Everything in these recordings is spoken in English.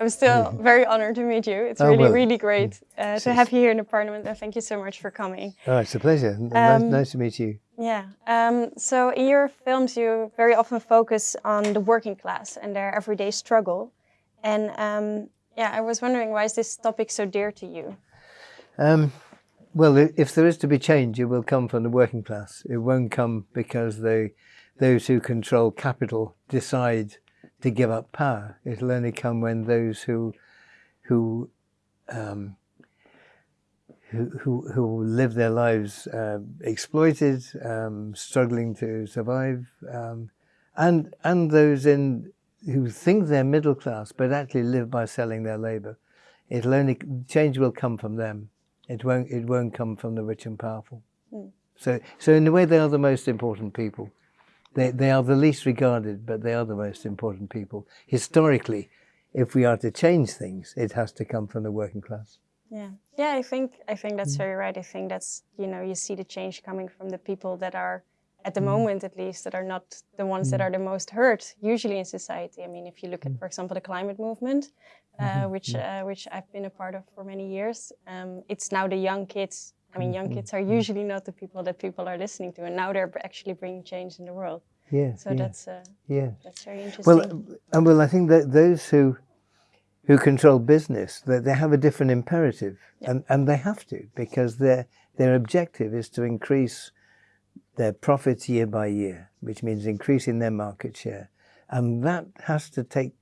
I'm still very honored to meet you. It's Oh, really, well, really great uh, to have you here in the parliament and thank you so much for coming. Oh, it's a pleasure. nice, Um, nice to meet you. Yeah. Um, so in your films, you very often focus on the working class and their everyday struggle. And um, yeah, I was wondering why is this topic so dear to you? Um, well, if there is to be change, it will come from the working class. It won't come because they, those who control capital decide to give up power. It'll only come when those who, who, um, who, who, who live their lives uh, exploited, um, struggling to survive, um, and and those in who think they're middle class but actually live by selling their labour. It'll only change will come from them. It won't. It won't come from the rich and powerful. Mm. So, so in a way, they are the most important people. They they are the least regarded, but they are the most important people. Historically, if we are to change things, it has to come from the working class. Yeah, yeah. I think I think that's very right. I think that's you know you see the change coming from the people that are at the moment at least that are not the ones that are the most hurt usually in society. I mean, if you look at for example the climate movement, uh, which uh, which I've been a part of for many years, um, it's now the young kids. I mean, young mm-hmm. kids are mm-hmm. usually not the people that people are listening to, and now they're actually bringing change in the world. Yeah. So yeah, that's uh, yeah. that's very interesting. Well, uh, and well, I think that those who who control business, that they have a different imperative, and and they have to because their their objective is to increase their profits year by year, which means increasing their market share, and that has to take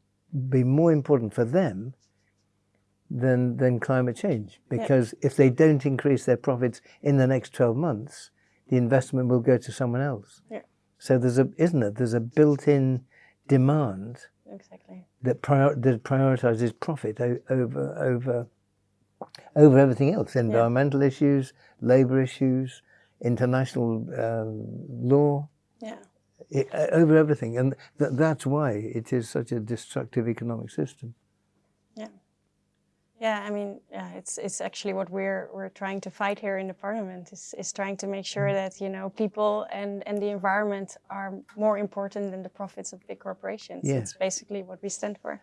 be more important for them than than climate change. Because if they don't increase their profits in the next 12 months the investment will go to someone else. Yeah. so there's a isn't it there's a built-in demand exactly. that prior, that prioritizes profit over over over everything else. Environmental issues labor issues international um, law. Yeah. i over everything. And th- that's why it is such a destructive economic system Yeah, I mean, yeah, it's it's actually what we're we're trying to fight here in the parliament is is trying to make sure that you know people and and the environment are more important than the profits of big corporations. Yeah. It's basically what we stand for.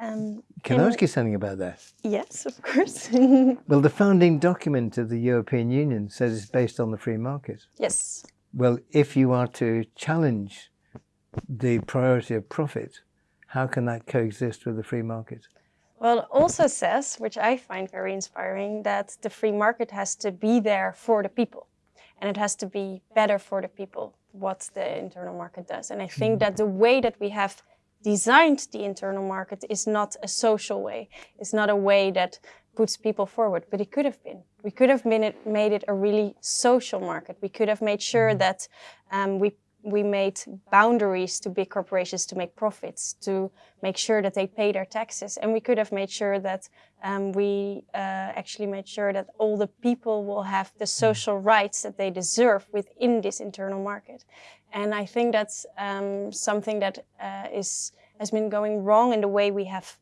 Um, can I ask you something about that Yes, of course. well the founding document of the European Union says it's based on the free market yes. well if you are to challenge the priority of profit how can that coexist with the free market Well, it also says, which I find very inspiring, that the free market has to be there for the people. And it has to be better for the people, what the internal market does. And I think that the way that we have designed the internal market is not a social way. It's not a way that puts people forward, but it could have been. We could have been it, made it a really social market. We could have made sure that um, we we made boundaries to big corporations to make profits, to make sure that they pay their taxes. And we could have made sure that um, we uh, actually made sure that all the people will have the social rights that they deserve within this internal market. And I think that's um, something that uh, is has been going wrong in the way we have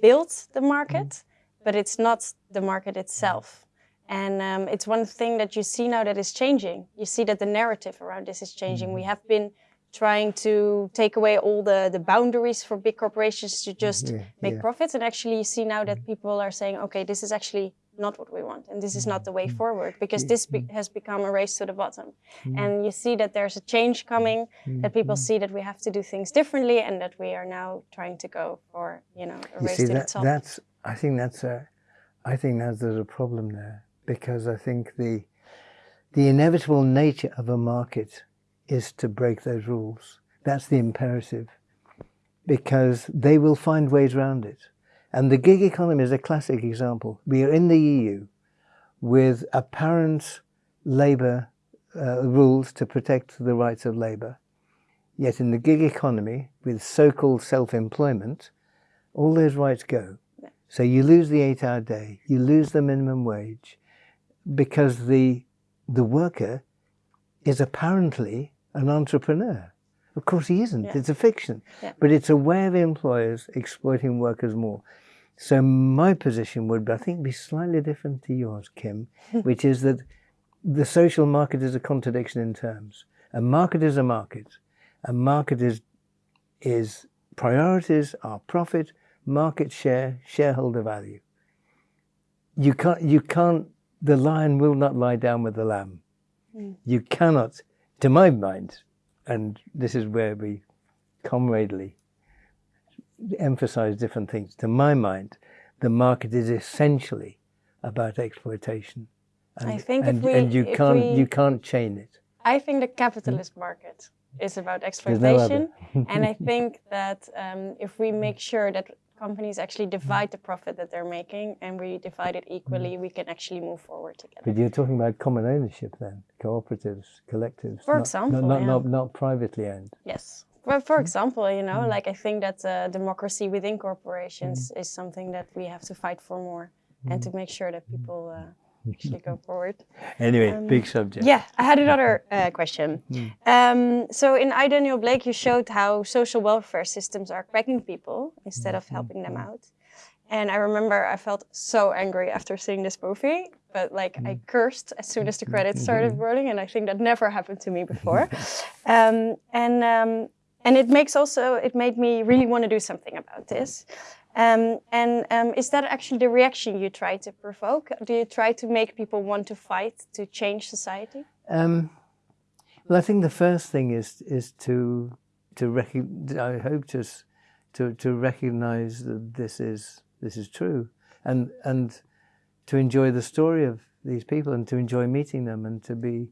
built the market, but it's not the market itself. And um, it's one thing that you see now that is changing. You see that the narrative around this is changing. We mm-hmm. have been trying to take away all the, the boundaries for big corporations to just Yeah, make yeah. profits. And actually, you see now that mm-hmm. people are saying, okay, this is actually not what we want. And this is not the way forward because this be- has become a race to the bottom. And you see that there's a change coming, that people see that we have to do things differently and that we are now trying to go for, you know, a You race see to that the top. that's I think that's a I think that there's a problem there because I think the the inevitable nature of a market is to break those rules. That's the imperative because they will find ways around it. And the gig economy is a classic example. We are in the EU with apparent labour uh, rules to protect the rights of labour. Yet in the gig economy, with so-called self-employment, all those rights go. So you lose the eight-hour day, you lose the minimum wage, because the the worker is apparently an entrepreneur. Of course, he isn't. Yeah. It's a fiction, Yeah. but it's a way of employers exploiting workers more. So my position would, I think, be slightly different to yours, Kim, which is that the social market is a contradiction in terms. A market is a market. A market is is priorities are profit, market share, shareholder value. You can't, you can't, the lion will not lie down with the lamb. Mm. You cannot, to my mind, and this is where we comradely emphasize different things. To my mind, the market is essentially about exploitation. And, I think and, we, and you can't we, you can't chain it. I think the capitalist market is about exploitation, no and I think that um, if we make sure that companies actually divide the profit that they're making and we divide it equally, we can actually move forward together. But you're talking about common ownership then, cooperatives, collectives. For not, example, not, yeah. not, not, privately owned. Yes. Well, for example, you know, mm. like I think that uh, democracy within corporations mm. is something that we have to fight for more mm. and to make sure that people uh, actually go forward. Anyway, um, big subject. Yeah, I had another uh, question. Mm. Um, so in I, Daniel Blake, you showed how social welfare systems are cracking people instead of helping them out. And I remember I felt so angry after seeing this movie, but like I cursed as soon as the credits started rolling, and I think that never happened to me before. um, and um, and it makes also it made me really want to do something about this. Um, and um, is that actually the reaction you try to provoke? Do you try to make people want to fight to change society? Um, well, I think the first thing is is to to recognize. I hope just to to recognize that this is this is true, and and to enjoy the story of these people and to enjoy meeting them and to be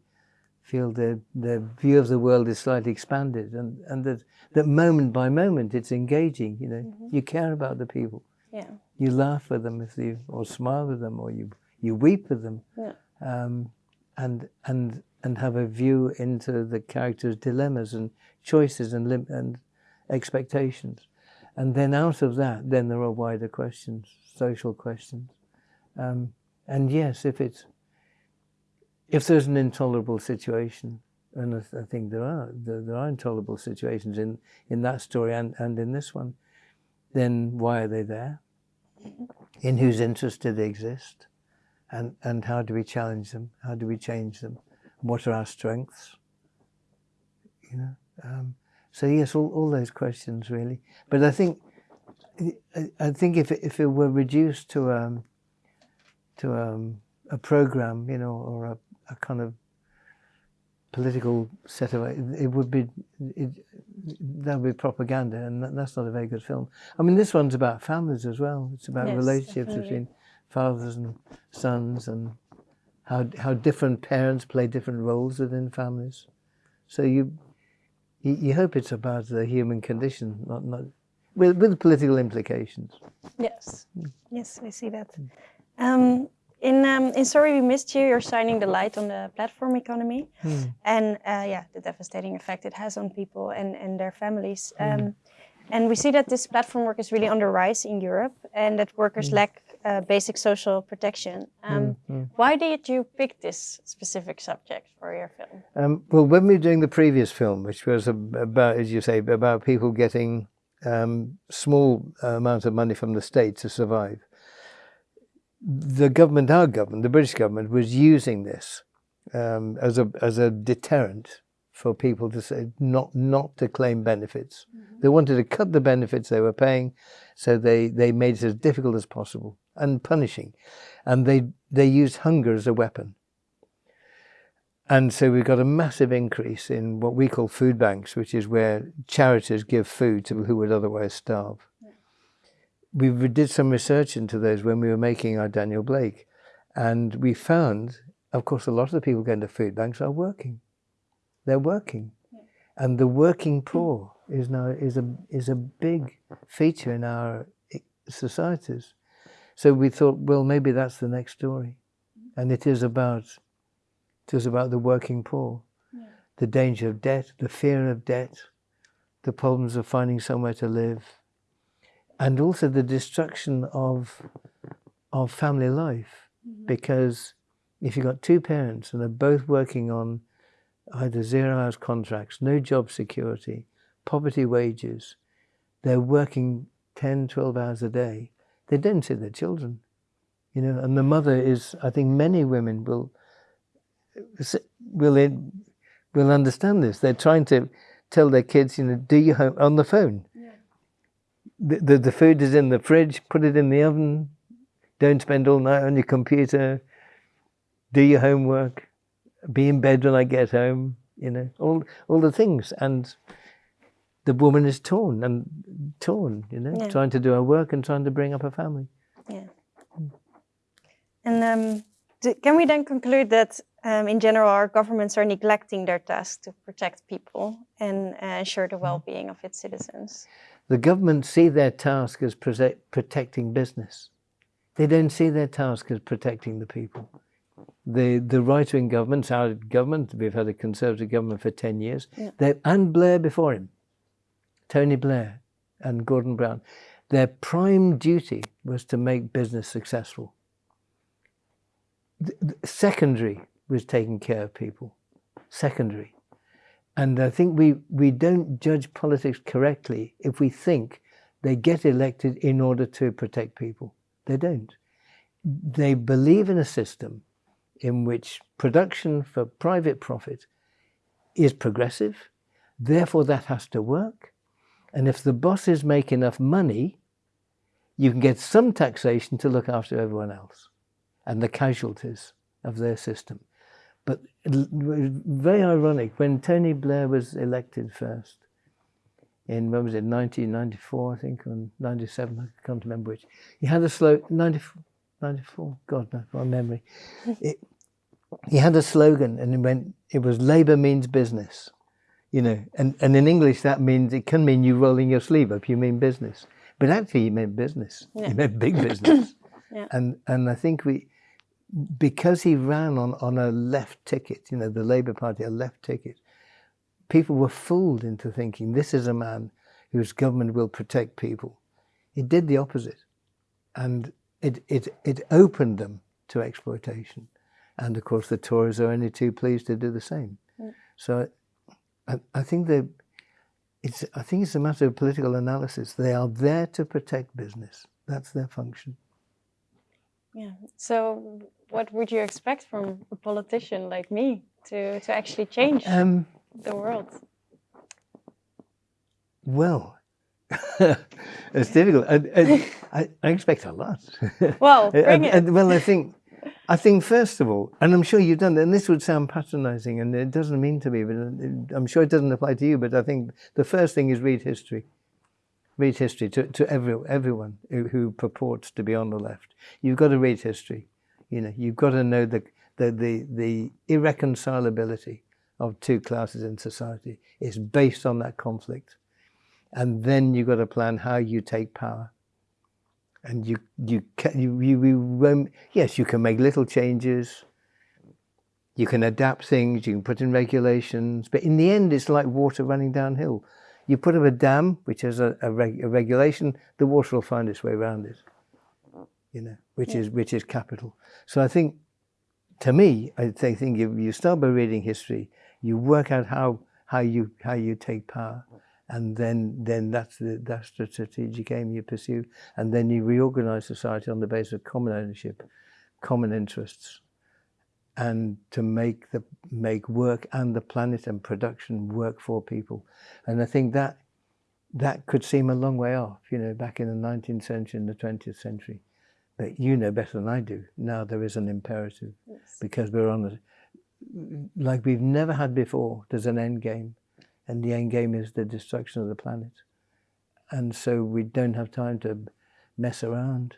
feel their, their view of the world is slightly expanded and, and that, that moment by moment it's engaging, you know, mm -hmm. you care about the people. Yeah. You laugh with them if you, or smile with them or you, you weep with them. Yeah. Um, and, and, and have a view into the character's dilemmas and choices and, and expectations. And then out of that, then there are wider questions, social questions. Um, and yes, if it's if there's an intolerable situation, and I think there are, there, there, are intolerable situations in, in that story and, and in this one, then why are they there? In whose interest do they exist? And, and how do we challenge them? How do we change them? What are our strengths? You know, um, so yes, all, all those questions really. But I think, I, I think if it, if it were reduced to um, to um, a program, you know, or a a kind of political set of it would be it, that would be propaganda and that, that's not a very good film. I mean this one's about families as well. It's about yes, relationships definitely. between fathers and sons and how how different parents play different roles within families. So you you, you hope it's about the human condition not not with with political implications. Yes. Yes i see that. Um, in, um, in Sorry We Missed You, you're shining the light on the platform economy hmm. and uh, yeah, the devastating effect it has on people and, and their families. Hmm. Um, and we see that this platform work is really on the rise in Europe and that workers hmm. lack uh, basic social protection. Um, why did you pick this specific subject for your film? Um, well, when we were doing the previous film, which was about, as you say, about people getting um, small amounts of money from the state to survive, the government, our government, the British government, was using this um, as a as a deterrent for people to say not not to claim benefits. Mm -hmm. They wanted to cut the benefits they were paying, so they they made it as difficult as possible and punishing, and they they used hunger as a weapon. And so we've got a massive increase in what we call food banks, which is where charities give food to who would otherwise starve we did some research into those when we were making our Daniel Blake, and we found, of course, a lot of the people going to food banks are working. They're working, and the working poor is now is a is a big feature in our eh, societies. So we thought, well, maybe that's the next story, and it is about it is about the working poor, yeah. the danger of debt, the fear of debt, the problems of finding somewhere to live and also the destruction of of family life mm -hmm. because if you've got two parents and they're both working on either zero hours contracts, no job security, poverty wages, they're working 10, 12 hours a day, they don't see their children. You know, and the mother is, I think many women will will will understand this. They're trying to tell their kids, you know, do your home on the phone the, the, the food is in the fridge, put it in the oven, don't spend all night on your computer, do your homework, be in bed when I get home, you know, all, all the things. And the woman is torn and torn, you know, Yeah. trying to do her work and trying to bring up a family. Yeah. And um, can we then conclude that um, in general our governments are neglecting their task to protect people and uh, ensure the well-being of its citizens? The government see their task as protecting business. They don't see their task as protecting the people. The the right wing governments, our government, we've had a conservative government for ten years, Yeah. they- and Blair before him, Tony Blair and Gordon Brown, their prime duty was to make business successful. The- the secondary was taking care of people. Secondary. And I think we, we don't judge politics correctly if we think they get elected in order to protect people. They don't. They believe in a system in which production for private profit is progressive, therefore, that has to work. And if the bosses make enough money, you can get some taxation to look after everyone else and the casualties of their system. But very ironic, when Tony Blair was elected first, in, when was it, 1994, I think, or 97, I can't remember which, he had a slow, 94, 94 God, no, my memory. It, he had a slogan and it went, it was Labour means business. You know, and, and in English that means, it can mean you rolling your sleeve up, you mean business. But actually he meant business. Yeah. He meant big business. Yeah. And and I think we, because he ran on, on a left ticket, you know, the Labour Party, a left ticket, people were fooled into thinking this is a man whose government will protect people. It did the opposite. And it, it, it opened them to exploitation. And of course, the Tories are only too pleased to do the same. Mm. So I, I think they, it's, I think it's a matter of political analysis. They are there to protect business. That's their function. Yeah. So, what would you expect from a politician like me to, to actually change Um, the world? well, it's difficult. I, I, I- I expect a lot. Well, bring uh, it. well, I think, I think first of all, and I'm sure you've done, and this would sound patronising, and it doesn't mean to me, but I'm sure it doesn't apply to you. But I think the first thing is read history. Read history to, to every, everyone who, who purports to be on the left. You've got to read history. You know, you've got to know the the the, the irreconcilability of two classes in society is based on that conflict, and then you've got to plan how you take power and you you can you, you, you yes you can make little changes you can adapt things you can put in regulations but in the end it's like water running downhill you put up a dam which has a, a, reg, a regulation the water will find its way around it you know which Yeah. is which is capital so i think to me i thi- think if you start by reading history you work out how how you how you take power and then then that's the that's the strategic aim you pursue and then you reorganize society on the basis of common ownership, common interests, and to make the make work and the planet and production work for people. And I think that that could seem a long way off, you know, back in the 19th century and the 20th century. But you know better than I do. Now there is an imperative Yes. because we're on a like we've never had before. There's an end game, and the end game is the destruction of the planet. And so we don't have time to mess around,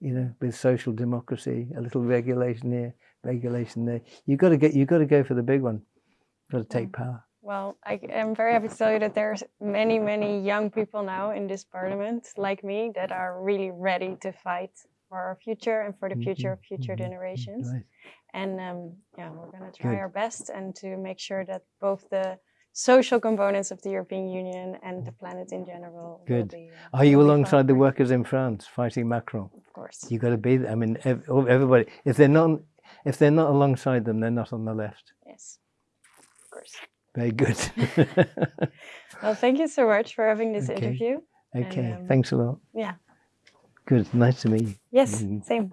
you know, with social democracy, a little regulation here, regulation there. You've got to get, you've got to go for the big one. You've got to take power. Well, I am very happy to tell you that there's many, many young people now in this parliament, like me, that are really ready to fight for our future and for the future of future Mhm, mhm, generations. Right. And um, yeah, we're going to try Good. our best and to make sure that both the social components of the European Union and the planet in general will Good. be. uh, Are you alongside the workers in France fighting Macron? Of course. You've got to be there. I mean, ev- everybody. If they're not, if they're not alongside them, they're not on the left. Yes. Of course. Very good. Well, thank you so much for having this Okay. interview. okay. um, Thanks a lot. Yeah. Good. Nice to meet you. Yes. Mhm. Same.